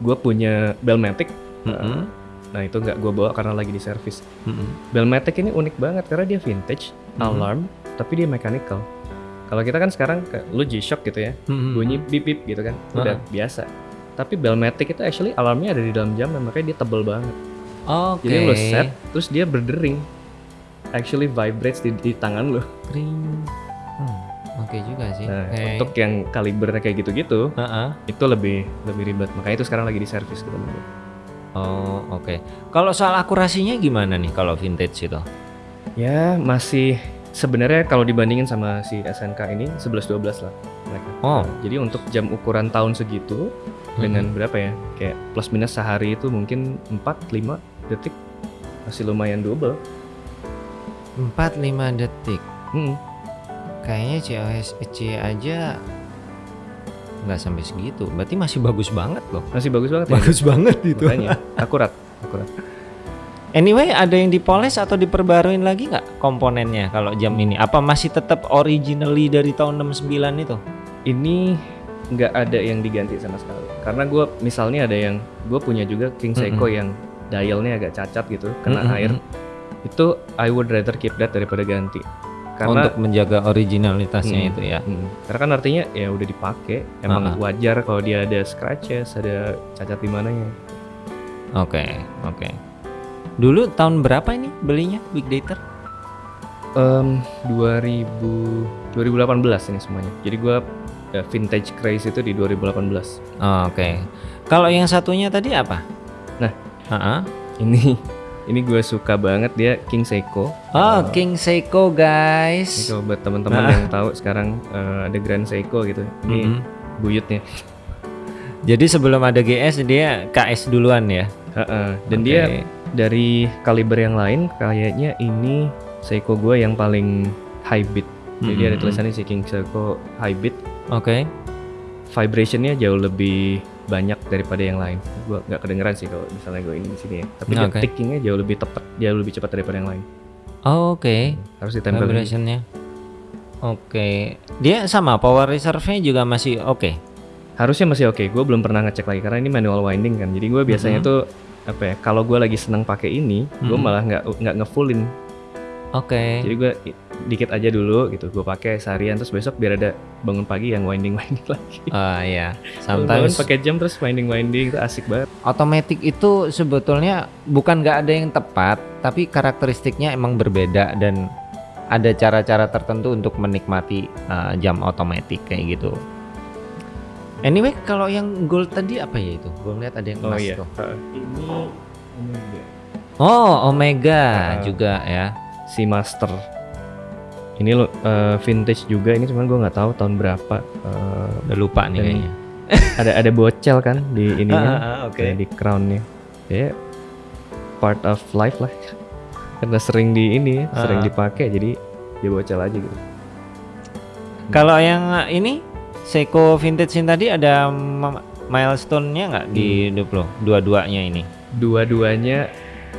Speaker 2: gue punya Belmatic.
Speaker 1: Mm-mm.
Speaker 2: Nah itu nggak gue bawa karena lagi di servis.
Speaker 1: Mm-mm.
Speaker 2: Belmatic ini unik banget karena dia vintage,
Speaker 1: Mhm.
Speaker 2: alarm, tapi dia mechanical. Kalau kita kan sekarang ke, lu G-Shock gitu ya,
Speaker 1: Mm-mm.
Speaker 2: bunyi bip bip gitu kan, udah biasa. Tapi Belmatic itu actually alarmnya ada di dalam jam, makanya dia tebel banget.
Speaker 1: Oke.
Speaker 2: Jadi lu set, terus dia berdering. Actually vibrates di, di tangan lu.
Speaker 1: Kring. Hmm, Oke juga sih.
Speaker 2: Nah,
Speaker 1: Oke.
Speaker 2: untuk yang kalibernya kayak gitu-gitu,
Speaker 1: Heeh.
Speaker 2: itu lebih lebih ribet. Makanya itu sekarang lagi di servis gue.
Speaker 1: Oh oke. Kalau soal akurasinya gimana nih kalau vintage itu?
Speaker 2: Ya masih sebenarnya kalau dibandingin sama si SNK ini 11-12 lah mereka.
Speaker 1: Oh.
Speaker 2: Jadi untuk jam ukuran tahun segitu dengan berapa ya? Kayak plus minus sehari itu mungkin 4-5 detik masih lumayan double.
Speaker 1: 4-5 detik.
Speaker 2: Hmm.
Speaker 1: Kayaknya COSC aja nggak sampai segitu. Berarti masih bagus banget loh.
Speaker 2: Masih bagus banget ya.
Speaker 1: Bagus banget itu.
Speaker 2: Makanya akurat, akurat.
Speaker 1: Anyway, ada yang dipoles atau diperbaruin lagi nggak komponennya kalau jam ini? Apa masih tetap originally dari tahun 69 itu?
Speaker 2: Ini nggak ada yang diganti sama sekali. Karena gue misalnya ada yang gue punya juga King Seiko yang dialnya agak cacat gitu, kena
Speaker 1: Mm-mm.
Speaker 2: air. Itu I would rather keep that daripada ganti. Karena
Speaker 1: Untuk menjaga originalitasnya
Speaker 2: Hmm.
Speaker 1: itu ya.
Speaker 2: Hmm, karena kan artinya ya udah dipakai emang wajar kalau dia ada scratches ada cacat di mananya
Speaker 1: Oke, oke. Dulu tahun berapa ini belinya Big Data?
Speaker 2: Em, 2000 2018 ini semuanya jadi gua ya, vintage craze itu di 2018
Speaker 1: Oh, Oke. Kalau yang satunya tadi apa?
Speaker 2: Nah.
Speaker 1: Ah, ah.
Speaker 2: ini ini gue suka banget dia King Seiko
Speaker 1: Oh,
Speaker 2: Eh,
Speaker 1: King Seiko
Speaker 2: ini
Speaker 1: guys.
Speaker 2: kalau buat teman-teman
Speaker 1: Nah.
Speaker 2: yang tahu sekarang eh, ada Grand Seiko gitu ini
Speaker 1: Mhm.
Speaker 2: buyutnya
Speaker 1: Jadi sebelum ada GS dia KS duluan ya.
Speaker 2: Heeh, dan
Speaker 1: Oke.
Speaker 2: dia dari kaliber yang lain kayaknya ini Seiko gue yang paling high beat jadi
Speaker 1: Mhm.
Speaker 2: ada tulisannya si King Seiko high beat
Speaker 1: Oke.
Speaker 2: vibrationnya jauh lebih banyak daripada yang lain gue nggak kedengeran sih kalau misalnya gue ini di sini ya tapi dia
Speaker 1: Oke.
Speaker 2: tickingnya jauh lebih tepat jauh lebih cepat daripada yang lain
Speaker 1: Oh, Oke.
Speaker 2: harus ditempel
Speaker 1: Vibrationnya. Oke. Dia sama power reserve-nya juga masih oke.
Speaker 2: harusnya masih oke gue belum pernah ngecek lagi karena ini manual winding kan jadi gue biasanya
Speaker 1: Mhm.
Speaker 2: tuh apa ya kalau gue lagi seneng pakai ini gue
Speaker 1: Mhm.
Speaker 2: malah nggak nggak ngefullin
Speaker 1: Oke.
Speaker 2: jadi gue dikit aja dulu gitu gue pakai seharian terus besok biar ada bangun pagi yang winding winding lagi
Speaker 1: Ah ya.
Speaker 2: Kalau bangun
Speaker 1: Sometimes
Speaker 2: pakai jam terus winding winding itu asik banget
Speaker 1: otomatis itu sebetulnya bukan nggak ada yang tepat, tapi karakteristiknya emang berbeda dan ada cara-cara tertentu untuk menikmati uh, jam otomatis kayak gitu. Anyway, kalau yang gold tadi apa ya itu? Gue lihat ada yang emas tuh.
Speaker 2: Heeh. ini Omega.
Speaker 1: Oh, Omega
Speaker 2: Ah.
Speaker 1: juga ya.
Speaker 2: Si master ini lo eh, vintage juga ini cuman gue nggak tahu tahun berapa Eh,
Speaker 1: Udah lupa nih kayaknya.
Speaker 2: ada ada bocel kan di ininya
Speaker 1: Ah, ah, oke.
Speaker 2: kayak di crownnya ya part of life lah karena sering di ini sering
Speaker 1: Ah.
Speaker 2: dipakai jadi dia bocel aja gitu
Speaker 1: Kalau yang uh, ini Seiko vintage yang tadi ada milestone-nya nggak di hidup lo? Dua-duanya ini.
Speaker 2: dua-duanya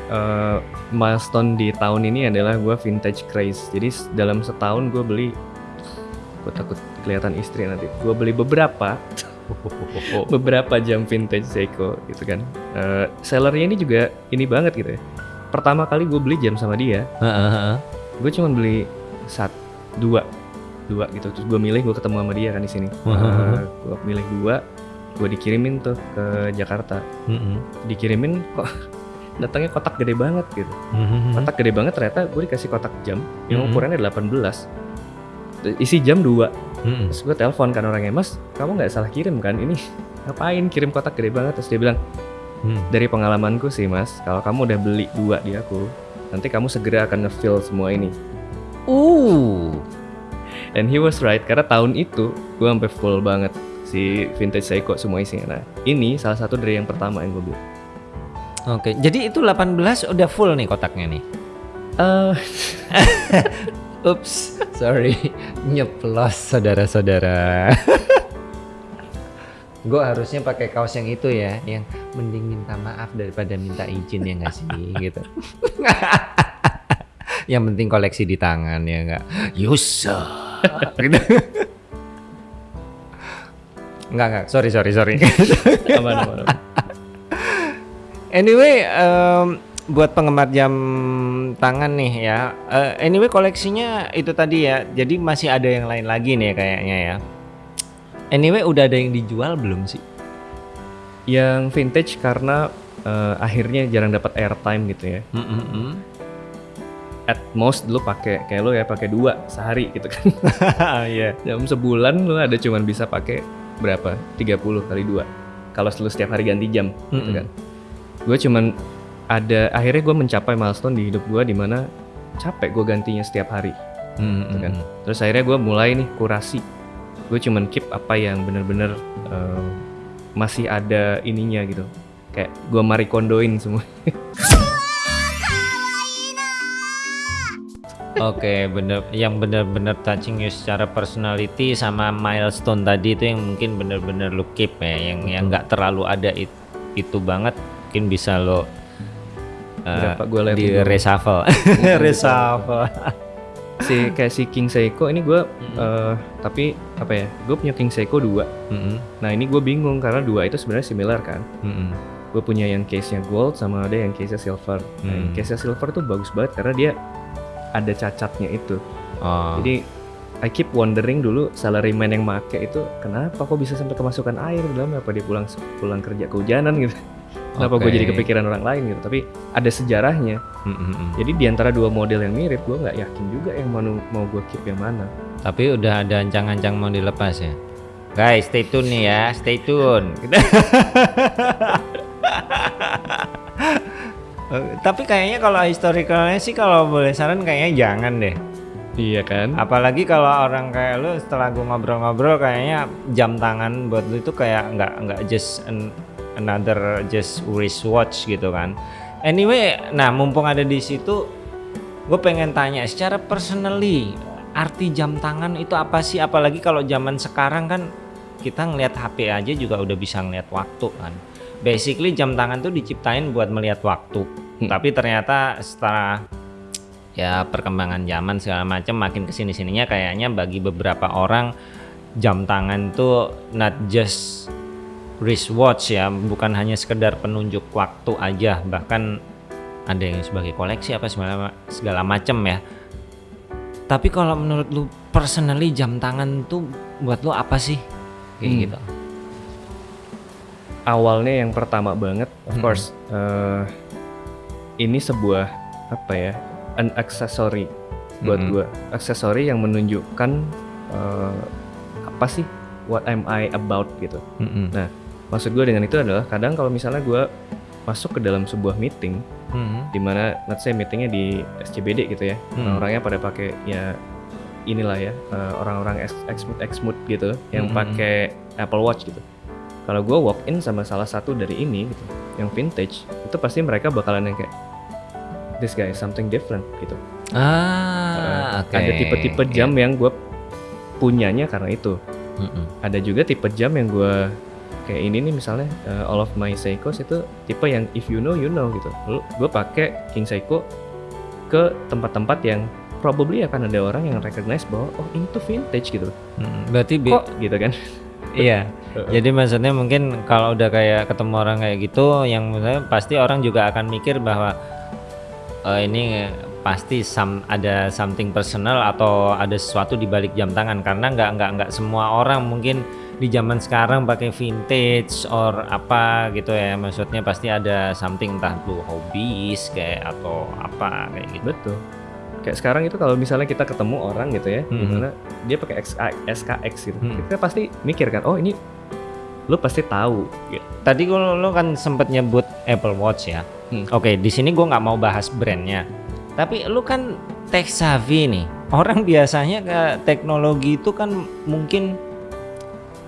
Speaker 2: eh, milestone di tahun ini adalah gue vintage craze. Jadi dalam setahun gue beli gue takut kelihatan istri nanti gue beli beberapa beberapa jam vintage Seiko gitu kan. Eh, sellernya ini juga ini banget gitu ya. Pertama kali gue beli jam sama dia gue cuman beli sat dua dua gitu. Terus gue milih gue ketemu sama dia kan di sini.
Speaker 1: Wah.
Speaker 2: gue milih dua gue dikirimin tuh ke Jakarta. Dikirimin kok datangnya kotak gede banget gitu
Speaker 1: Mhm.
Speaker 2: kotak gede banget ternyata gue dikasih kotak jam yang
Speaker 1: Mhm.
Speaker 2: ukurannya 18 Terus isi jam dua
Speaker 1: Mm-mm.
Speaker 2: terus gue telepon kan orangnya mas kamu nggak salah kirim kan ini ngapain kirim kotak gede banget terus dia bilang
Speaker 1: Mm.
Speaker 2: dari pengalamanku sih mas kalau kamu udah beli dua di aku nanti kamu segera akan ngefill semua ini
Speaker 1: Uh.
Speaker 2: and he was right karena tahun itu gue sampai full banget si vintage Seiko semua isinya nah ini salah satu dari yang pertama yang gue beli
Speaker 1: Oke, jadi itu 18 udah full nih kotaknya nih.
Speaker 2: Eh,
Speaker 1: Ups, sorry, nyeplos saudara-saudara. Gue harusnya pakai kaos yang itu ya, yang mending minta maaf daripada minta izin ya nggak sih, gitu. yang penting koleksi di tangan ya nggak. Yusa, gitu. Nggak nggak, sorry sorry sorry.
Speaker 2: aman, aman, aman.
Speaker 1: Anyway, em, buat penggemar jam tangan nih ya. eh, anyway koleksinya itu tadi ya. Jadi masih ada yang lain lagi nih kayaknya ya. Anyway udah ada yang dijual belum sih?
Speaker 2: yang vintage karena eh, akhirnya jarang dapat airtime gitu ya at most dulu pakai kayak lo ya pakai dua sehari gitu kan
Speaker 1: Iya.
Speaker 2: dalam sebulan lo ada cuman bisa pakai berapa 30 kali dua kalau lu setiap hari ganti jam gitu
Speaker 1: Mm-mm.
Speaker 2: kan gue cuman ada akhirnya gue mencapai milestone di hidup gue di mana capek gue gantinya setiap hari. Gitu kan. terus akhirnya gue mulai nih kurasi. Gue cuman keep apa yang bener-bener eh, masih ada ininya gitu. Kayak gue marikondoin semua.
Speaker 1: Oke, bener. Yang bener-bener touching you secara personality sama milestone tadi itu yang mungkin bener-bener lu keep ya, yang yang nggak terlalu ada it- itu banget, mungkin bisa lo eh,
Speaker 2: Berapa gua liat
Speaker 1: di
Speaker 2: dulu.
Speaker 1: reshuffle, reshuffle.
Speaker 2: si kayak si King Seiko ini gue eh, tapi apa ya gue punya King Seiko 2
Speaker 1: Mm-mm,
Speaker 2: nah ini gue bingung karena dua itu sebenarnya similar kan
Speaker 1: mm-mm.
Speaker 2: gue punya yang case nya gold sama ada yang case nya silver nah yang
Speaker 1: Hmm.
Speaker 2: case nya silver tuh bagus banget karena dia ada cacatnya itu
Speaker 1: Oh.
Speaker 2: Jadi I keep wondering dulu salaryman yang make itu kenapa kok bisa sampai kemasukan air dalam apa dia pulang pulang kerja kehujanan gitu. Kenapa gue
Speaker 1: Oke.
Speaker 2: jadi kepikiran orang lain gitu. Tapi ada sejarahnya.
Speaker 1: Mm, mm, mm.
Speaker 2: Jadi di antara dua model yang mirip, gue nggak yakin juga yang mau mau gue keep yang mana.
Speaker 1: Tapi udah ada ancang-ancang mau dilepas ya. Guys, stay tune nih ya, stay tune. Tapi kayaknya kalau historicalnya sih kalau boleh saran kayaknya jangan deh.
Speaker 2: Iya kan?
Speaker 1: Apalagi kalau orang kayak lu setelah gue ngobrol-ngobrol kayaknya jam tangan buat lu itu kayak nggak nggak just an- another just wristwatch gitu kan. Anyway, nah mumpung ada di situ, gue pengen tanya secara personally arti jam tangan itu apa sih? Apalagi kalau zaman sekarang kan kita ngelihat HP aja juga udah bisa ngelihat waktu kan. Basically jam tangan tuh diciptain buat melihat waktu.
Speaker 2: Hmm.
Speaker 1: Tapi ternyata setelah ya perkembangan zaman segala macam makin ke sini sininya kayaknya bagi beberapa orang jam tangan tuh not just wristwatch ya bukan hanya sekedar penunjuk waktu aja bahkan ada yang sebagai koleksi apa segala segala macam ya tapi kalau menurut lu personally jam tangan tuh buat lu apa sih kayak
Speaker 2: Hmm.
Speaker 1: gitu
Speaker 2: Awalnya yang pertama banget, of
Speaker 1: Mm-mm.
Speaker 2: course, eh, ini sebuah apa ya, an accessory buat
Speaker 1: Mm-mm.
Speaker 2: gue, aksesori yang menunjukkan eh, apa sih, what am I about gitu.
Speaker 1: Mm-mm.
Speaker 2: Maksud gue dengan itu adalah kadang kalau misalnya gue masuk ke dalam sebuah meeting,
Speaker 1: Mm-mm.
Speaker 2: di mana let's say meetingnya di SCBD gitu ya,
Speaker 1: Hmm.
Speaker 2: orang-orangnya pada pakai ya inilah ya eh, orang-orang ex exmut gitu yang
Speaker 1: Hmm.
Speaker 2: pakai Apple Watch gitu. Kalau gue walk in sama salah satu dari ini gitu, yang vintage, itu pasti mereka bakalan yang kayak this guy is something different gitu.
Speaker 1: ah
Speaker 2: Eh,
Speaker 1: oke
Speaker 2: Ada tipe-tipe jam yang gue punyanya karena itu.
Speaker 1: Mm-mm.
Speaker 2: Ada juga tipe jam yang gue kayak ini nih misalnya eh, all of my Seikos itu tipe yang if you know you know gitu. Lalu gue pakai King Seiko ke tempat-tempat yang probably akan ada orang yang recognize bahwa oh ini tuh vintage gitu.
Speaker 1: Mm-mm. berarti
Speaker 2: Kok gitu kan?
Speaker 1: Iya. Jadi maksudnya mungkin kalau udah kayak ketemu orang kayak gitu, yang misalnya pasti orang juga akan mikir bahwa eh, ini pasti some, ada something personal atau ada sesuatu di balik jam tangan karena nggak nggak nggak semua orang mungkin di zaman sekarang pakai vintage or apa gitu ya maksudnya pasti ada something entah lu hobis kayak atau apa kayak gitu
Speaker 2: Betul. Kayak sekarang itu kalau misalnya kita ketemu orang gitu ya,
Speaker 1: Mhm.
Speaker 2: di mana dia pakai SKX gitu,
Speaker 1: Mhm.
Speaker 2: kita pasti mikir kan, oh ini lu pasti tahu. Gitu.
Speaker 1: Tadi lo, lo kan sempet nyebut Apple Watch ya.
Speaker 2: Hmm.
Speaker 1: Oke, di sini gua nggak mau bahas brandnya. Tapi lu kan tech savvy nih. Orang biasanya ke teknologi itu kan mungkin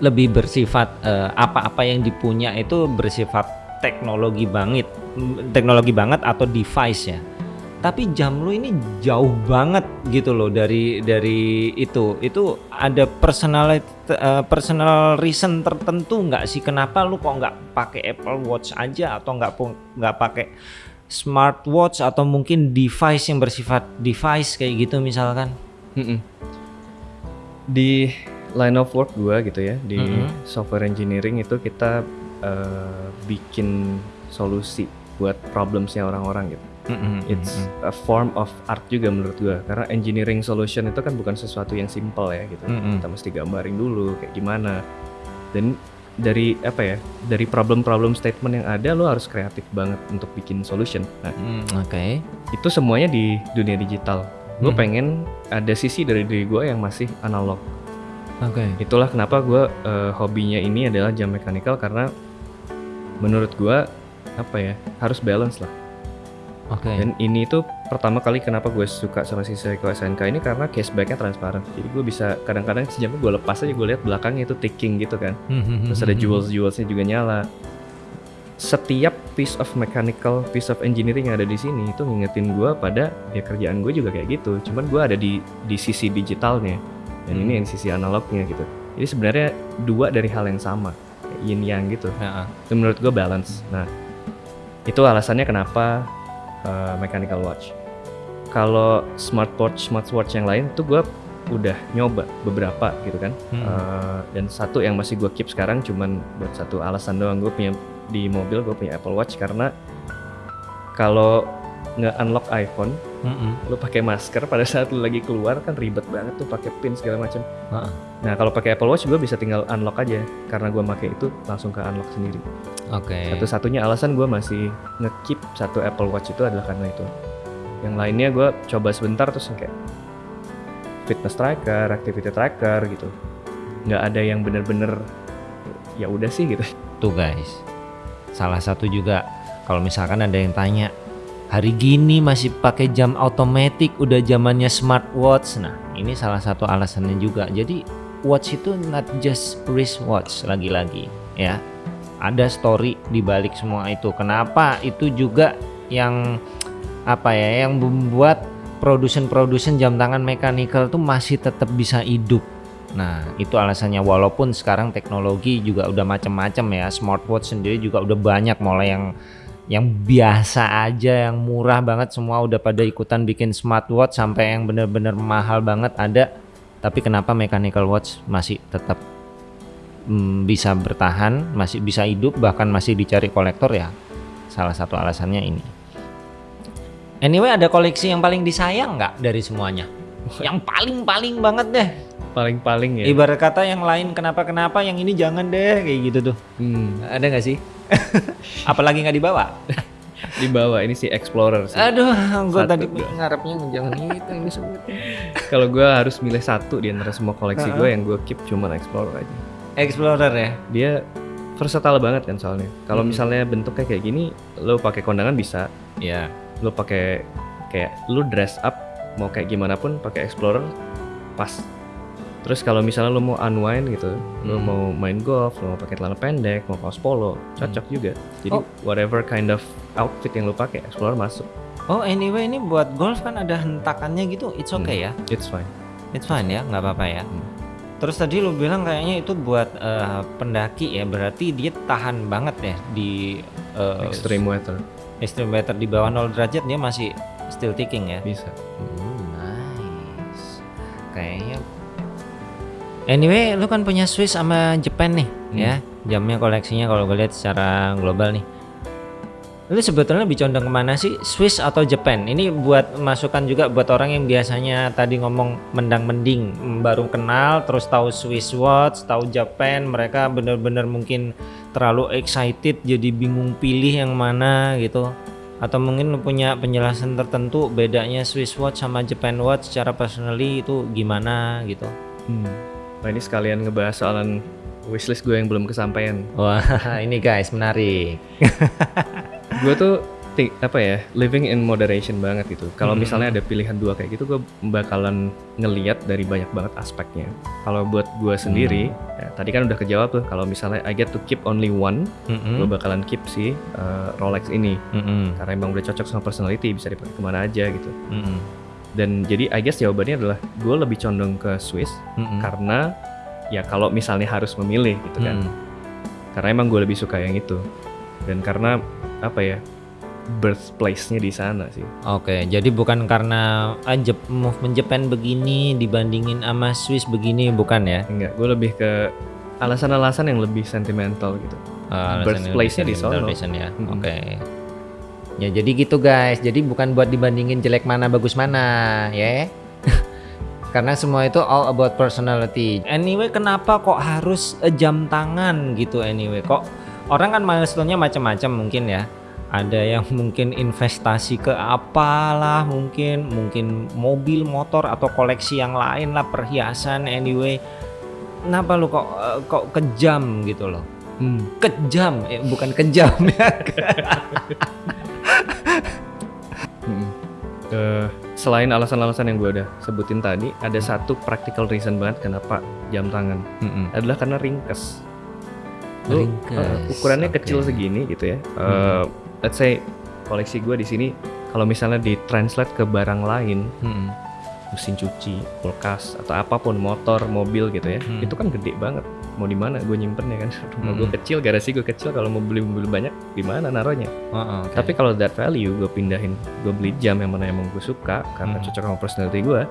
Speaker 1: lebih bersifat eh, apa-apa yang dipunya itu bersifat teknologi banget, teknologi banget atau device ya. Tapi jam lu ini jauh banget gitu loh dari dari itu. Itu ada personal personal reason tertentu nggak sih kenapa lu kok nggak pakai Apple Watch aja atau nggak nggak pakai smartwatch atau mungkin device yang bersifat device kayak gitu misalkan?
Speaker 2: Di line of work gua gitu ya, di
Speaker 1: Mhm.
Speaker 2: software engineering itu kita eh, bikin solusi buat problemsnya orang-orang gitu. It's a form of art juga menurut gua karena engineering solution itu kan bukan sesuatu yang simple ya gitu.
Speaker 1: Mm-mm.
Speaker 2: Kita mesti gambarin dulu kayak gimana. Dan dari apa ya? Dari problem-problem statement yang ada lo harus kreatif banget untuk bikin solution. Nah,
Speaker 1: Mm, Oke.
Speaker 2: itu semuanya di dunia digital. Gue
Speaker 1: Hmm.
Speaker 2: pengen ada sisi dari diri gue yang masih analog.
Speaker 1: Oke.
Speaker 2: Itulah kenapa gue eh, hobinya ini adalah jam mechanical karena menurut gue apa ya harus balance lah.
Speaker 1: Oke.
Speaker 2: Dan ini tuh pertama kali kenapa gue suka sama si Seiko SNK ini karena casebacknya transparan. Jadi gue bisa kadang-kadang sejamnya gue lepas aja gue lihat belakangnya itu ticking gitu kan. Terus ada jewels jewelsnya juga nyala. Setiap piece of mechanical, piece of engineering yang ada di sini itu ngingetin gue pada ya kerjaan gue juga kayak gitu. Cuman gue ada di di sisi digitalnya dan
Speaker 1: Hmm.
Speaker 2: ini yang sisi analognya gitu. Jadi sebenarnya dua dari hal yang sama, yin yang gitu.
Speaker 1: Ya,
Speaker 2: Itu menurut gue balance. Nah, itu alasannya kenapa uh, mechanical watch. Kalau smartwatch, smartwatch yang lain tuh gue udah nyoba beberapa gitu kan.
Speaker 1: Hmm.
Speaker 2: Uh, dan satu yang masih gue keep sekarang cuman buat satu alasan doang gue punya di mobil gue punya Apple Watch karena kalau nge unlock iPhone
Speaker 1: Mm-mm.
Speaker 2: Lu pakai masker pada saat lu lagi keluar kan ribet banget tuh pakai pin segala macam.
Speaker 1: Heeh.
Speaker 2: Nah kalau pakai Apple Watch gue bisa tinggal unlock aja karena gue pakai itu langsung ke unlock sendiri.
Speaker 1: Oke.
Speaker 2: Satu-satunya alasan gue masih ngekeep satu Apple Watch itu adalah karena itu. Yang lainnya gue coba sebentar terus kayak fitness tracker, activity tracker gitu. Nggak ada yang bener-bener ya udah sih gitu.
Speaker 1: Tuh guys, salah satu juga kalau misalkan ada yang tanya, hari gini masih pakai jam otomatis, udah zamannya smartwatch. Nah, ini salah satu alasannya juga. Jadi watch itu not just wristwatch lagi-lagi, ya. Ada story di balik semua itu. Kenapa itu juga yang apa ya, yang membuat produsen-produsen jam tangan mechanical tuh masih tetap bisa hidup. Nah, itu alasannya walaupun sekarang teknologi juga udah macam-macam ya. Smartwatch sendiri juga udah banyak mulai yang yang biasa aja, yang murah banget semua udah pada ikutan bikin smartwatch sampai yang bener-bener mahal banget ada. Tapi kenapa mechanical watch masih tetap mm, bisa bertahan, masih bisa hidup bahkan masih dicari kolektor ya? Salah satu alasannya ini. Anyway, ada koleksi yang paling disayang nggak dari semuanya? Yang paling-paling banget deh.
Speaker 2: Paling-paling ya.
Speaker 1: Ibarat kata yang lain kenapa-kenapa, yang ini jangan deh kayak gitu tuh.
Speaker 2: Hmm,
Speaker 1: Ada nggak sih? Apalagi nggak dibawa?
Speaker 2: di bawah ini si Explorer sih.
Speaker 1: Aduh, gue tadi ngarepnya jangan itu ini sebutnya.
Speaker 2: Kalau gue harus milih satu di antara semua koleksi
Speaker 1: Ha-ha.
Speaker 2: gue yang gue keep cuma Explorer aja.
Speaker 1: Explorer ya.
Speaker 2: Dia versatile banget kan soalnya. Kalau
Speaker 1: Hmm.
Speaker 2: misalnya bentuknya kayak gini, lo pakai kondangan bisa,
Speaker 1: Ya.
Speaker 2: lo pakai kayak lo dress up mau kayak gimana pun pakai Explorer pas. Terus kalau misalnya lo mau unwind gitu, lo
Speaker 1: Hmm.
Speaker 2: mau main golf, lo mau pakai celana pendek, mau kaos polo, cocok juga. Jadi
Speaker 1: Oh.
Speaker 2: whatever kind of outfit yang lo pakai, Explorer masuk.
Speaker 1: Oh anyway ini buat golf kan ada hentakannya gitu, it's okay ya,
Speaker 2: It's fine.
Speaker 1: it's fine ya, nggak apa-apa ya.
Speaker 2: Hmm.
Speaker 1: Terus tadi lu bilang kayaknya itu buat eh, pendaki ya, berarti dia tahan banget ya di eh,
Speaker 2: Extreme weather
Speaker 1: extreme weather di bawah 0 derajat dia masih still ticking ya.
Speaker 2: bisa.
Speaker 1: Hmm, nice. Kayaknya. Anyway, lu kan punya Swiss sama Japan nih,
Speaker 2: Hmm.
Speaker 1: ya. Jamnya koleksinya kalau gue lihat secara global nih. Lu sebetulnya lebih condong ke mana sih, Swiss atau Japan? Ini buat masukan juga buat orang yang biasanya tadi ngomong mendang mending, mm, baru kenal, terus tahu Swiss watch, tahu Japan, mereka bener-bener mungkin terlalu excited, jadi bingung pilih yang mana gitu atau mungkin lu punya penjelasan tertentu bedanya Swiss watch sama Japan watch secara personally itu gimana gitu
Speaker 2: Hmm. Nah ini sekalian ngebahas soalan wishlist gue yang belum kesampaian.
Speaker 1: wah ini guys menarik
Speaker 2: gue tuh apa ya living in moderation banget gitu. Kalau
Speaker 1: Hmm.
Speaker 2: misalnya ada pilihan dua kayak gitu, gue bakalan ngeliat dari banyak banget aspeknya. Kalau buat gue sendiri, ya, tadi kan udah kejawab tuh. Kalau misalnya I get to keep only one, gue
Speaker 1: Mm-mm.
Speaker 2: bakalan keep si uh, Rolex ini
Speaker 1: Mm-mm.
Speaker 2: karena emang udah cocok sama personality, bisa dipakai ke mana aja gitu.
Speaker 1: Mm-mm.
Speaker 2: Dan jadi I guess jawabannya adalah gue lebih condong ke Swiss
Speaker 1: Mm-mm.
Speaker 2: karena ya kalau misalnya harus memilih gitu kan.
Speaker 1: Mm.
Speaker 2: karena emang gue lebih suka yang itu dan karena apa ya birthplace-nya di sana sih
Speaker 1: Oke, jadi bukan karena ah, Jep- movement Japan begini dibandingin sama Swiss begini bukan ya?
Speaker 2: enggak gue lebih ke alasan-alasan yang lebih sentimental gitu
Speaker 1: Uh,
Speaker 2: Birthplace-nya di sono.
Speaker 1: ya.
Speaker 2: Mm-mm.
Speaker 1: Oke. Ya jadi gitu guys. Jadi bukan buat dibandingin jelek mana bagus mana, ya. Karena semua itu all about personality. Anyway, kenapa kok harus eh, jam tangan gitu anyway? Kok orang kan milestone-nya macam-macam mungkin ya. Ada yang mungkin investasi ke apalah, mungkin mungkin mobil, motor atau koleksi yang lain lah, perhiasan anyway. Kenapa lu kok eh, kok kejam gitu loh?
Speaker 2: hmm.
Speaker 1: kejam eh, bukan kejam ya
Speaker 2: selain alasan-alasan yang gue udah sebutin tadi ada satu practical reason banget kenapa jam tangan adalah karena ringkes Lu,
Speaker 1: Ringkes,
Speaker 2: eh, ukurannya
Speaker 1: oke.
Speaker 2: kecil segini gitu ya Eh, let's say koleksi gue di sini kalau misalnya ditranslate ke barang lain
Speaker 1: Mm-mm.
Speaker 2: mesin cuci, kulkas atau apa pun motor, mobil gitu ya,
Speaker 1: Hmm.
Speaker 2: itu kan gede banget. Mau di mana gue nyimpennya kan? Rumah gue
Speaker 1: Hmm.
Speaker 2: kecil, garasi gue kecil. Kalau mau beli mobil banyak, di mana naruhnya?
Speaker 1: Oh, oke.
Speaker 2: Tapi kalau that value gue pindahin, gue beli jam yang mana emang gue suka karena
Speaker 1: Hmm.
Speaker 2: cocok sama personality gue,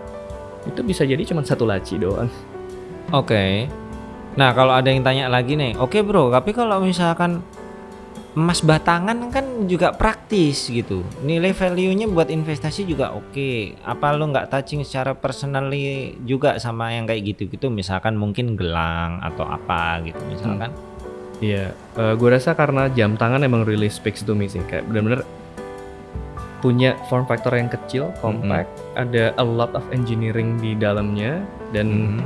Speaker 2: itu bisa jadi cuma satu laci doang.
Speaker 1: Oke. Nah, kalau ada yang tanya lagi nih, oke bro, tapi kalau misalkan emas batangan kan juga praktis gitu. Nilai value-nya buat investasi juga oke. Apa lu nggak touching secara personally juga sama yang kayak gitu-gitu? Misalkan mungkin gelang atau apa gitu misalkan.
Speaker 2: Iya, eh gue rasa karena jam tangan emang really speaks to me sih, kayak bener-bener punya form factor yang kecil, compact, ada a lot of engineering di dalamnya, dan
Speaker 1: Mhm.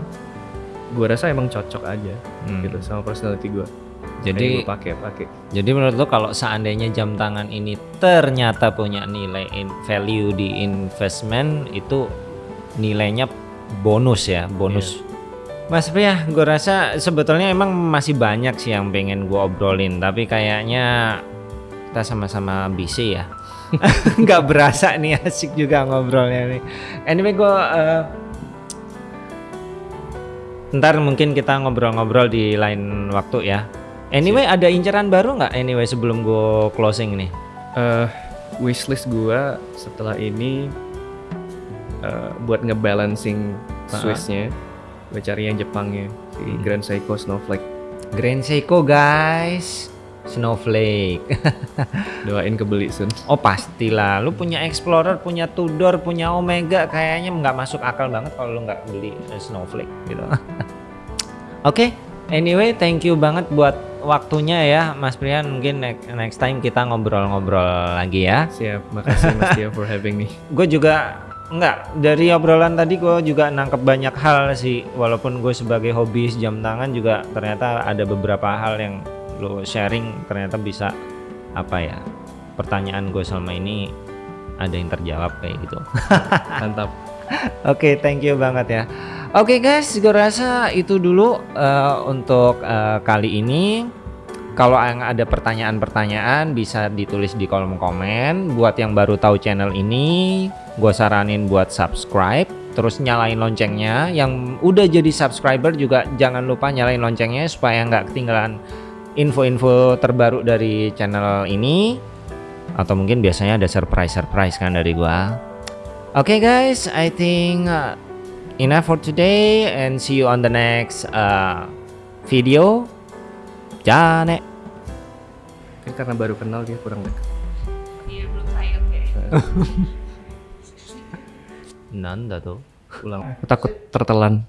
Speaker 2: gue rasa emang cocok aja
Speaker 1: Hmm.
Speaker 2: gitu sama personality gue.
Speaker 1: Jadi
Speaker 2: gue pakai pakai.
Speaker 1: Jadi menurut lo kalau seandainya jam tangan ini ternyata punya nilai in- value di investment itu nilainya bonus ya, bonus. Mas Pria, gue rasa sebetulnya emang masih banyak sih yang pengen gue obrolin, tapi kayaknya kita sama-sama busy ya. Nggak berasa nih asik juga ngobrolnya nih. Anyway gue ntar mungkin kita ngobrol-ngobrol di lain waktu ya. Anyway ada inceran baru nggak? Anyway sebelum gue closing nih.
Speaker 2: eh wishlist gue setelah ini eh, buat ngebalancing. Swissnya, gue cari yang Jepangnya si
Speaker 1: Hmm.
Speaker 2: Grand Seiko Snowflake.
Speaker 1: Grand Seiko guys, Snowflake.
Speaker 2: Doain kebeli soon.
Speaker 1: oh pastilah, lu punya Explorer, punya Tudor, punya Omega, kayaknya nggak masuk akal banget kalau lu nggak beli eh, Snowflake gitu. Oke, anyway thank you banget buat waktunya ya Mas Prian. Mungkin next, next time kita ngobrol-ngobrol lagi ya.
Speaker 2: Siap, makasih Mas Tia for having me.
Speaker 1: gue juga enggak dari obrolan tadi gue juga nangkep banyak hal sih walaupun gue sebagai hobis jam tangan juga ternyata ada beberapa hal yang lo sharing ternyata bisa apa ya pertanyaan gue selama ini ada yang terjawab kayak gitu
Speaker 2: Mantap.
Speaker 1: Oke, thank you banget ya. Oke guys, gue rasa itu dulu eh, untuk eh, kali ini. Kalau ada pertanyaan-pertanyaan bisa ditulis di kolom komen. Buat yang baru tahu channel ini, gue saranin buat subscribe. Terus nyalain loncengnya. Yang udah jadi subscriber juga jangan lupa nyalain loncengnya supaya nggak ketinggalan info-info terbaru dari channel ini. Atau mungkin biasanya ada surprise-surprise kan dari gua. Okay, guys, I think uh, enough for today, and see you on the next uh, video. Jane.
Speaker 2: Kan karena baru kenal dia kurang dekat.
Speaker 3: Iya belum sayang kayaknya.
Speaker 1: Nanda tuh.
Speaker 2: Ulang. Aku takut tertelan.